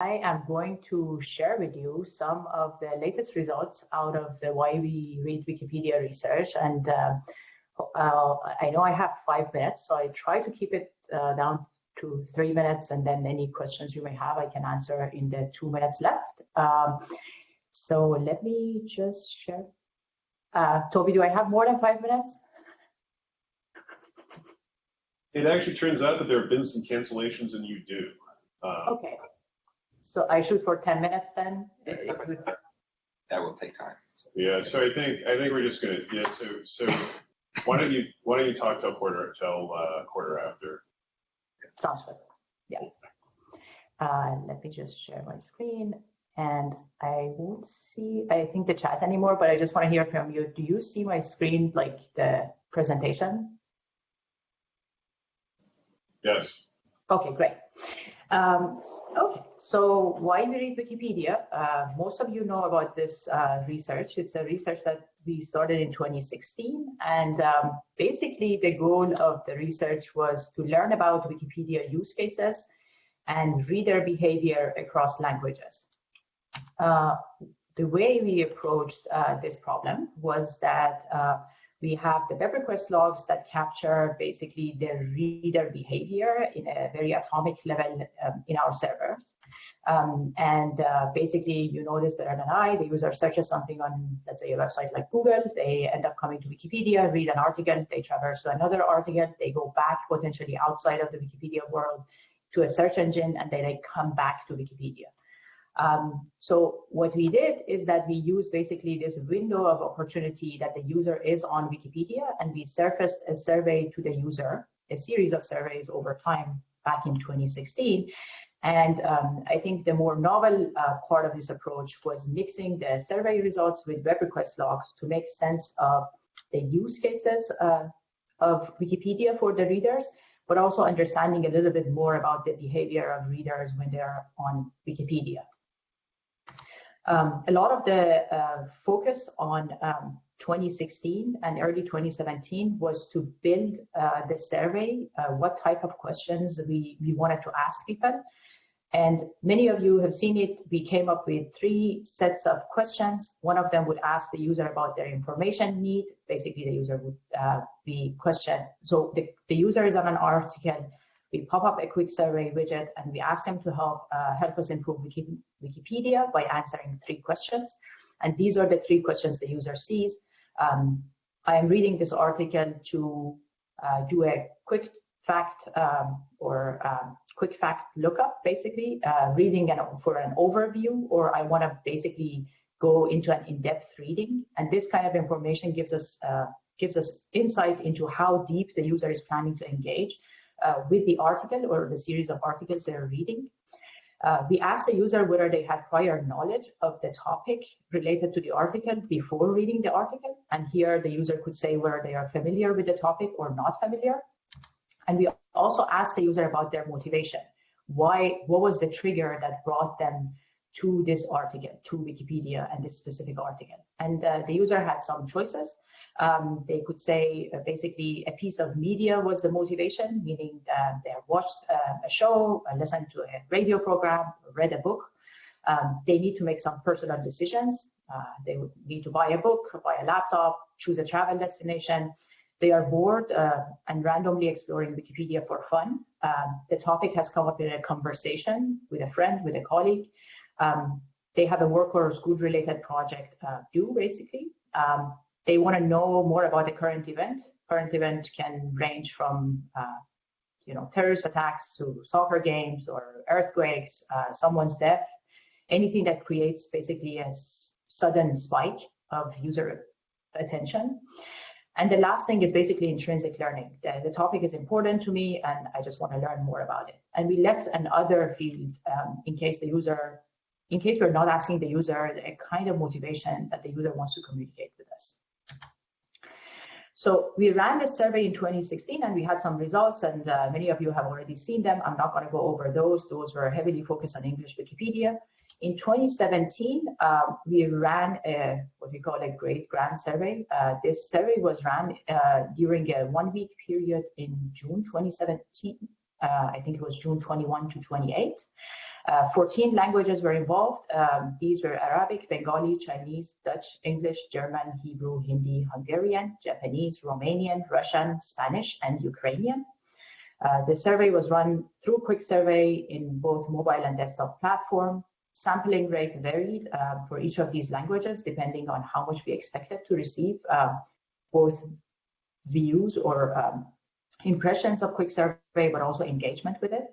I am going to share with you some of the latest results out of the Why We Read Wikipedia research. And uh, uh, I know I have five minutes, so I try to keep it uh, down to three minutes, and then any questions you may have, I can answer in the two minutes left. Um, so let me just share. Uh, Toby, do I have more than five minutes? It actually turns out that there have been some cancellations, and you do. Uh, okay. So I shoot for 10 minutes then? That will take time. Yeah, so I think I think we're just gonna yeah. So so why don't you why don't you talk till quarter till uh, quarter after? Sounds good. Yeah. Uh, let me just share my screen, and I won't see I think the chat anymore, but I just want to hear from you. Do you see my screen like the presentation? Yes. Okay, great. Um, Okay, so why we read Wikipedia? Uh, most of you know about this uh, research. It's a research that we started in 2016. And um, basically the goal of the research was to learn about Wikipedia use cases and reader behavior across languages. Uh, the way we approached uh, this problem was that uh, we have the web request logs that capture basically the reader behavior in a very atomic level um, in our servers. Um, and uh, basically, you know this better than I, the user searches something on, let's say, a website like Google, they end up coming to Wikipedia, read an article, they traverse to another article, they go back potentially outside of the Wikipedia world to a search engine, and then they come back to Wikipedia. Um, so what we did is that we used basically this window of opportunity that the user is on Wikipedia, and we surfaced a survey to the user, a series of surveys over time back in 2016. And um, I think the more novel uh, part of this approach was mixing the survey results with web request logs to make sense of the use cases uh, of Wikipedia for the readers, but also understanding a little bit more about the behavior of readers when they're on Wikipedia. Um, a lot of the uh, focus on um, 2016 and early 2017 was to build uh, the survey, uh, what type of questions we, we wanted to ask people. And many of you have seen it. We came up with three sets of questions. One of them would ask the user about their information need. Basically, the user would uh, be questioned. So the, the user is on an article we pop up a quick survey widget and we ask them to help uh, help us improve Wiki Wikipedia by answering three questions. And these are the three questions the user sees. Um, I am reading this article to uh, do a quick fact um, or um, quick fact lookup, basically, uh, reading an, for an overview, or I want to basically go into an in-depth reading. And this kind of information gives us uh, gives us insight into how deep the user is planning to engage with the article or the series of articles they're reading. Uh, we asked the user whether they had prior knowledge of the topic related to the article before reading the article. And here the user could say whether they are familiar with the topic or not familiar. And we also asked the user about their motivation. Why, what was the trigger that brought them to this article, to Wikipedia and this specific article? And uh, the user had some choices. Um, they could say uh, basically a piece of media was the motivation, meaning that they watched uh, a show, uh, listened to a radio program, read a book. Um, they need to make some personal decisions. Uh, they would need to buy a book, buy a laptop, choose a travel destination. They are bored uh, and randomly exploring Wikipedia for fun. Um, the topic has come up in a conversation with a friend, with a colleague. Um, they have a work or school related project uh, due, basically. Um, they want to know more about the current event. Current event can range from, uh, you know, terrorist attacks to soccer games or earthquakes, uh, someone's death, anything that creates basically a sudden spike of user attention. And the last thing is basically intrinsic learning. The, the, topic is important to me and I just want to learn more about it. And we left another field um, in case the user, in case we're not asking the user a kind of motivation that the user wants to communicate with us. So we ran this survey in 2016 and we had some results and uh, many of you have already seen them. I'm not going to go over those. Those were heavily focused on English Wikipedia. In 2017, um, we ran a, what we call a great grand survey. Uh, this survey was ran uh, during a one week period in June 2017. Uh, I think it was June 21 to 28. Uh, 14 languages were involved. Um, these were Arabic, Bengali, Chinese, Dutch, English, German, Hebrew, Hindi, Hungarian, Japanese, Romanian, Russian, Spanish, and Ukrainian. Uh, the survey was run through Quick Survey in both mobile and desktop platform. Sampling rate varied uh, for each of these languages depending on how much we expected to receive, uh, both views or um, impressions of Quick Survey, but also engagement with it.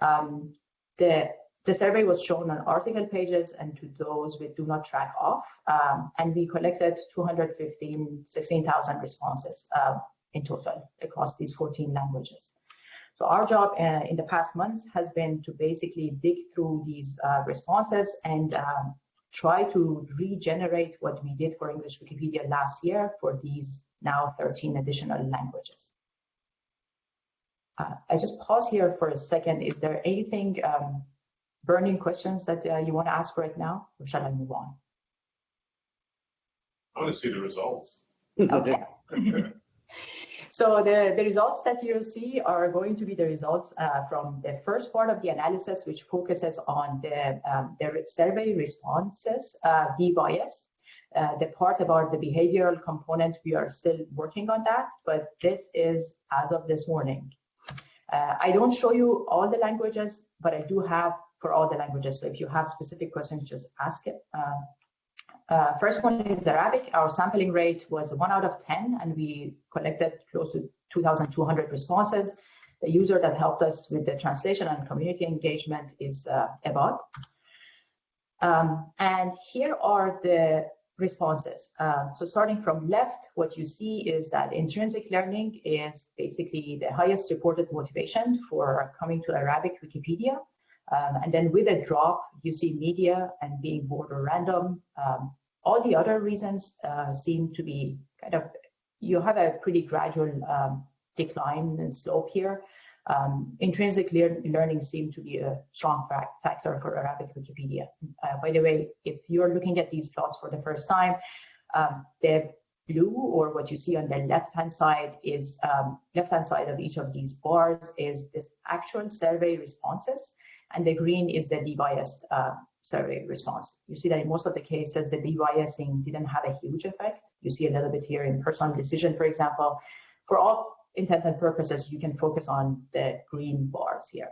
Um, the, the survey was shown on article pages and to those with do not track off, um, and we collected 215, 16,000 responses uh, in total across these 14 languages. So our job uh, in the past months has been to basically dig through these uh, responses and um, try to regenerate what we did for English Wikipedia last year for these now 13 additional languages. Uh, I just pause here for a second. Is there anything um, burning questions that uh, you want to ask right now, or shall I move on? I want to see the results. Okay. So the, the results that you'll see are going to be the results uh, from the first part of the analysis, which focuses on the, um, the survey responses, uh, debiased. Uh, the part about the behavioral component, we are still working on that, but this is as of this morning. Uh, I don't show you all the languages, but I do have for all the languages. So if you have specific questions, just ask it. Uh, uh, first one is Arabic. Our sampling rate was one out of 10, and we collected close to 2,200 responses. The user that helped us with the translation and community engagement is uh, Ebot. Um, and here are the responses. Um, so starting from left, what you see is that intrinsic learning is basically the highest reported motivation for coming to Arabic Wikipedia. Um, and then with a drop, you see media and being bored or random. Um, all the other reasons uh, seem to be kind of, you have a pretty gradual um, decline and slope here. Um, intrinsic lear learning seems to be a strong factor for Arabic Wikipedia. Uh, by the way, if you're looking at these plots for the first time, um, the blue or what you see on the left-hand side is um, left-hand side of each of these bars is this actual survey responses and the green is the debiased uh, survey response. You see that in most of the cases, the debiasing didn't have a huge effect. You see a little bit here in personal decision, for example. For all intent and purposes, you can focus on the green bars here.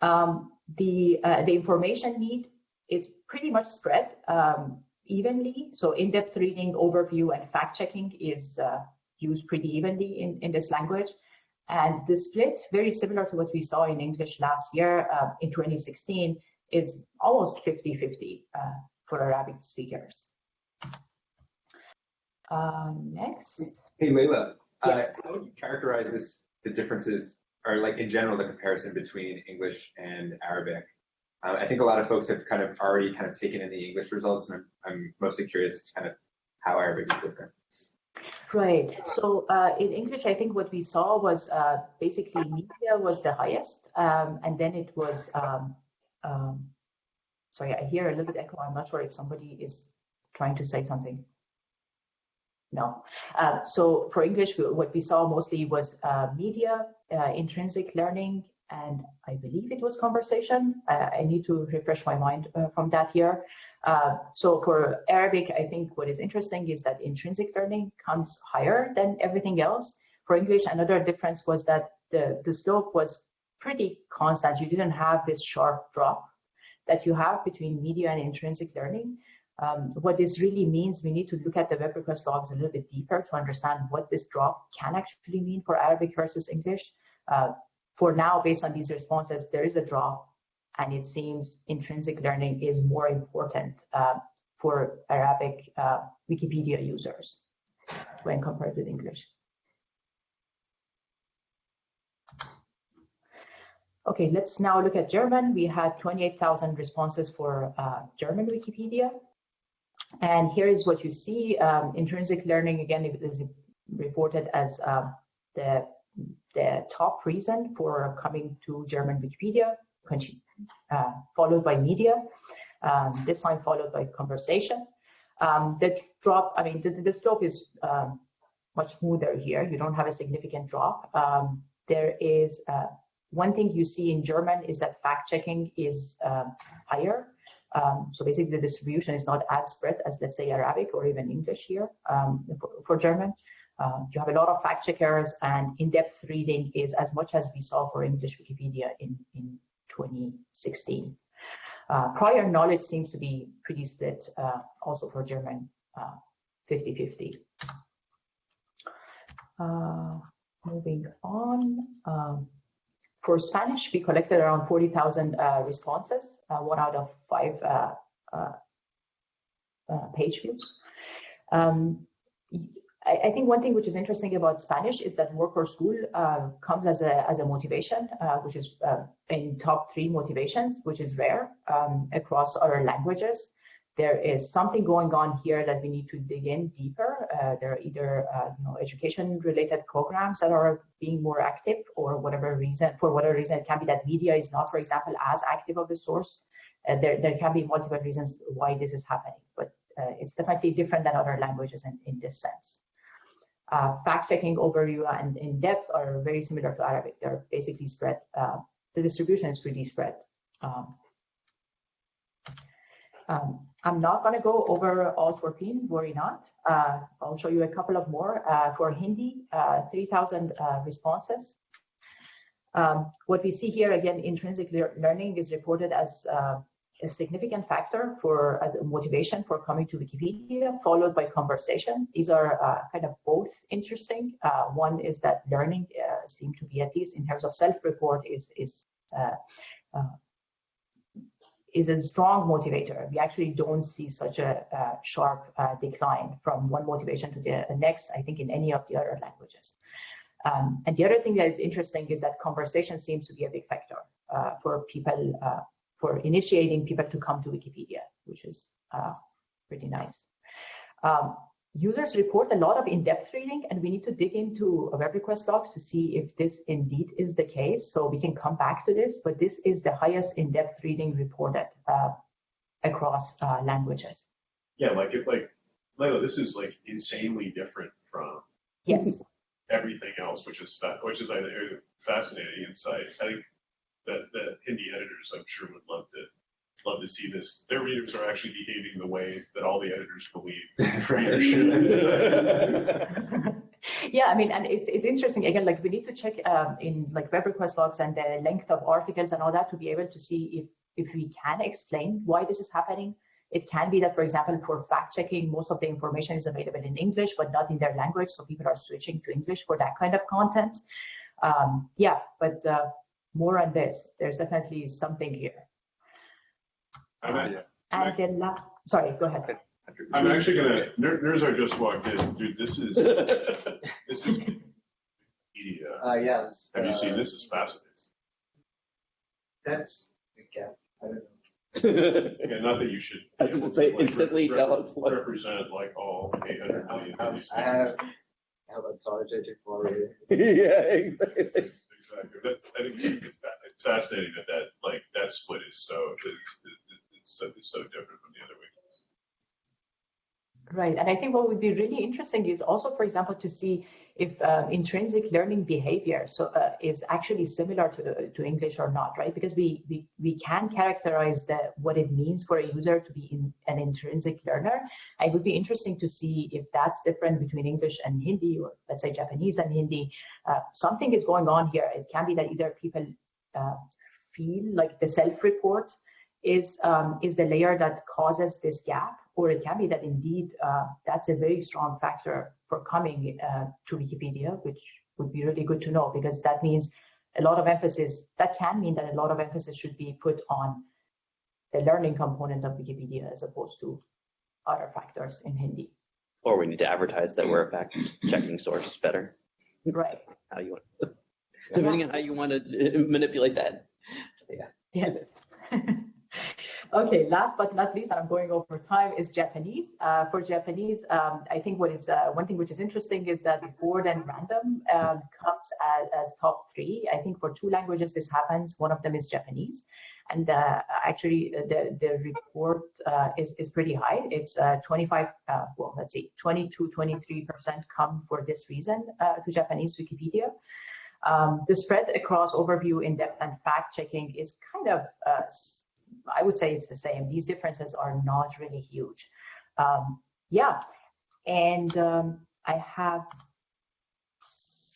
Um, the, uh, the information need is pretty much spread um, evenly. So in-depth reading, overview, and fact-checking is uh, used pretty evenly in, in this language. And the split, very similar to what we saw in English last year uh, in 2016, is almost 50-50 uh, for Arabic speakers. Uh, next. Hey, Leila. Uh, Yes. how would you characterize this, the differences, or like in general, the comparison between English and Arabic? Uh, I think a lot of folks have kind of already kind of taken in the English results, and I'm, I'm mostly curious kind of how Arabic is different. Right. So uh, in English, I think what we saw was uh, basically media was the highest, um, and then it was. Um, um, sorry, I hear a little bit echo. I'm not sure if somebody is trying to say something. No. Uh, so for English, what we saw mostly was uh, media, uh, intrinsic learning, and I believe it was conversation. I need to refresh my mind uh, from that year. Uh, so for Arabic, I think what is interesting is that intrinsic learning comes higher than everything else. For English, another difference was that the, the slope was pretty constant. You didn't have this sharp drop that you have between media and intrinsic learning. Um, what this really means, we need to look at the web request logs a little bit deeper to understand what this drop can actually mean for Arabic versus English. Uh, for now, based on these responses, there is a drop, and it seems intrinsic learning is more important uh, for Arabic uh, Wikipedia users when compared with English. Okay, let's now look at German. We had 28,000 responses for uh, German Wikipedia. And here is what you see. Um, intrinsic learning, again, is reported as um, the, the top reason for coming to German Wikipedia, uh, followed by media, um, this time followed by conversation. Um, the drop, I mean, the, the slope is um, much smoother here. You don't have a significant drop. Um, there is uh, one thing you see in German is that fact checking is um, higher. Um, so basically, the distribution is not as spread as, let's say, Arabic or even English here for, for, German. Um, you have a lot of fact checkers, and in-depth reading is as much as we saw for English Wikipedia in, in 2016. Uh, prior knowledge seems to be pretty split uh, also for German, 50-50. Uh, moving on. Um, for Spanish, we collected around 40,000 uh, responses, uh, one out of five uh, page views. Um, I, I, think one thing which is interesting about Spanish is that work or school uh, comes as a, as a motivation, which is in top three motivations, which is rare um, across other languages there is something going on here that we need to dig in deeper. Uh, there are either uh, you know, education-related programs that are being more active, or whatever reason, for whatever reason, it can be that media is not, for example, as active of a source. Uh, there, there can be multiple reasons why this is happening, but uh, it's definitely different than other languages in, in this sense. Uh, fact-checking overview and in-depth are very similar to Arabic. They're basically spread. Uh, the distribution is pretty spread. Um, um, I'm not going to go over all 14, worry not. Uh, I'll show you a couple of more. Uh, for Hindi, uh, 3,000 uh, responses. Um, what we see here, again, intrinsic le learning is reported as uh, a significant factor for as a motivation for coming to Wikipedia, followed by conversation. These are uh, kind of both interesting. one is that learning seemed to be, at least in terms of self-report, is, is is a strong motivator. We actually don't see such a, a sharp uh, decline from one motivation to the next, I think, in any of the other languages. Um, and the other thing that is interesting is that conversation seems to be a big factor uh, for people, uh, for initiating people to come to Wikipedia, which is uh, pretty nice. Um, users report a lot of in-depth reading and we need to dig into a web request logs to see if this indeed is the case. So we can come back to this, but this is the highest in-depth reading reported uh, across uh, languages. Yeah, like it, like Leila, this is like insanely different from yes everything else, which is which is I think fascinating insight. I think that that Hindi editors, I'm sure, would love to love to see this. Their readers are actually behaving the way that all the editors believe readers should. yeah, I mean, and it's it's interesting again. Like we need to check um, in like web request logs and the length of articles and all that to be able to see if if we can explain why this is happening. It can be that, for example, for fact checking, most of the information is available in English, but not in their language, so people are switching to English for that kind of content. Um, yeah, but uh, more on this. There's definitely something here. I'm, uh, and then, la- sorry, go ahead. I'm actually gonna, Nirzar just walked in, dude, this is, this is media. Uh, yeah. this, Have you uh, seen, this is fascinating. That's, yeah, I don't know. Yeah, not that you should. I was gonna say, like, instantly rep- tell us what- Represent like all eight hundred million. I of I have, things. I have a target for you. yeah, exactly. That, I think it's fascinating that that, like, that split is so, it's, so, it's so different from the other ways. Right. And I think what would be really interesting is also, for example, to see if uh, intrinsic learning behavior so uh, is actually similar to, to English or not, right? Because we, we, we can characterize the, what it means for a user to be in, an intrinsic learner. It would be interesting to see if that's different between English and Hindi, or let's say Japanese and Hindi. Uh, something is going on here. It can be that either people uh, feel like the self-report is um, is the layer that causes this gap, or it can be that indeed uh, that's a very strong factor for coming uh, to Wikipedia, which would be really good to know because that means a lot of emphasis. That can mean that a lot of emphasis should be put on the learning component of Wikipedia as opposed to other factors in Hindi. Or we need to advertise that we're a fact checking source better. Right. How you want, depending on how you want to manipulate that. Yeah. Yes. Okay, last but not least, and I'm going over time, is Japanese. Uh, for Japanese, um, I think what is uh, one thing which is interesting is that bored and random um, comes as, as, top three. I think for two languages this happens. One of them is Japanese, and uh, actually uh, the the report uh, is is pretty high. It's uh, 25. well, let's see, 22, 23 percent come for this reason to Japanese Wikipedia. Um, the spread across overview, in-depth, and fact-checking is kind of, uh, I would say it's the same. These differences are not really huge. Um, yeah, and um, I have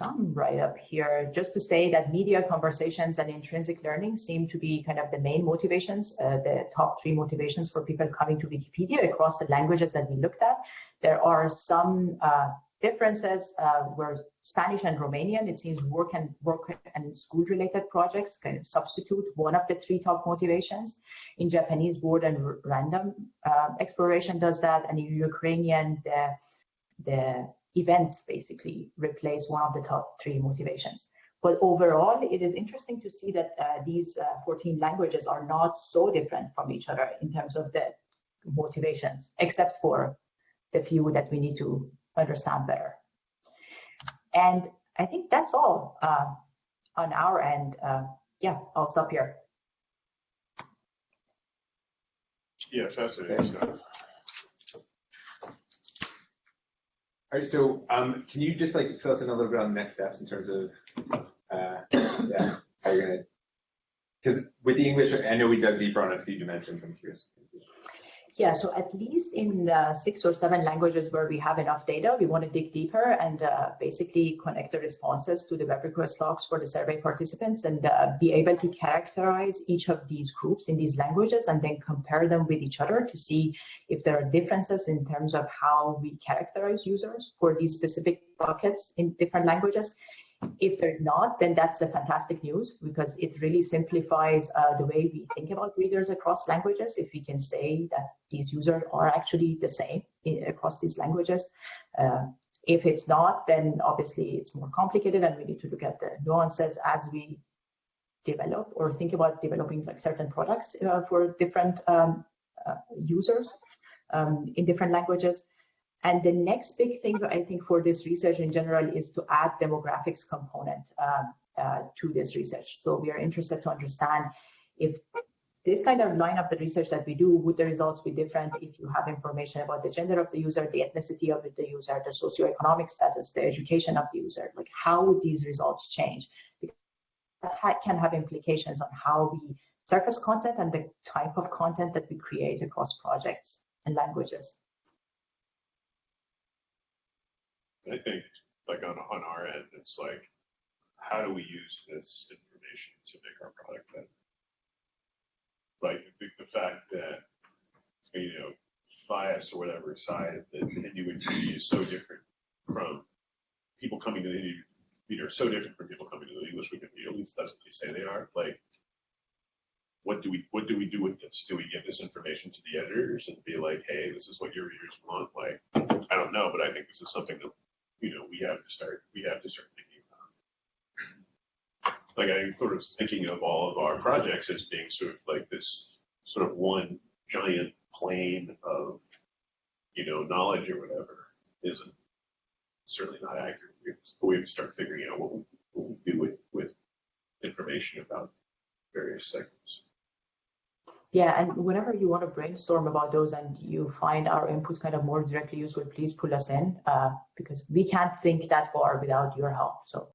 some right up here just to say that media conversations and intrinsic learning seem to be kind of the main motivations, uh, the top three motivations for people coming to Wikipedia across the languages that we looked at. There are some uh, differences uh, where Spanish and Romanian, it seems work and work and school-related projects kind of substitute one of the three top motivations. In Japanese, bored and random uh, exploration does that, and in Ukrainian, the the events basically replace one of the top three motivations. But overall, it is interesting to see that uh, these uh, 14 languages are not so different from each other in terms of the motivations, except for the few that we need to understand better. And I think that's all uh, on our end. Uh, yeah, I'll stop here. Yeah, fascinating stuff. All right, so um, can you just like fill us in a little bit on the next steps in terms of uh, yeah, how you're gonna? Because with the English, I know we dug deeper on a few dimensions. I'm curious. Yeah, so at least in the six or seven languages where we have enough data, we want to dig deeper and uh, basically connect the responses to the web request logs for the survey participants and uh, be able to characterize each of these groups in these languages and then compare them with each other to see if there are differences in terms of how we characterize users for these specific buckets in different languages. If there's not, then that's a fantastic news because it really simplifies uh, the way we think about readers across languages. If we can say that these users are actually the same i- across these languages. Uh, if it's not, then obviously it's more complicated and we need to look at the nuances as we develop or think about developing like certain products uh, for different um, uh, users um, in different languages. And the next big thing I think for this research in general is to add demographics component um, uh, to this research. So we are interested to understand if this kind of line of the research that we do, would the results be different if you have information about the gender of the user, the ethnicity of the user, the socioeconomic status, the education of the user, like how would these results change? Because that can have implications on how we surface content and the type of content that we create across projects and languages. I think, like on, on our end, it's like, how do we use this information to make our product better? Like, the, the fact that, you know, bias or whatever side that Hindu community is so different from people coming to the Hindu are so different from people coming to the English community, at least that's what they say they are, like, what do we, what do we do with this? Do we give this information to the editors and be like, hey, this is what your readers want? Like, I don't know, but I think this is something that we have to start, we have to start thinking about. Like I'm sort of thinking of all of our projects as being sort of like this sort of one giant plane of, you know, knowledge or whatever isn't certainly not accurate. But we have to start figuring out what we, what we do with, with information about various segments. Yeah, and whenever you want to brainstorm about those and you find our input kind of more directly useful, please pull us in uh, because we can't think that far without your help. So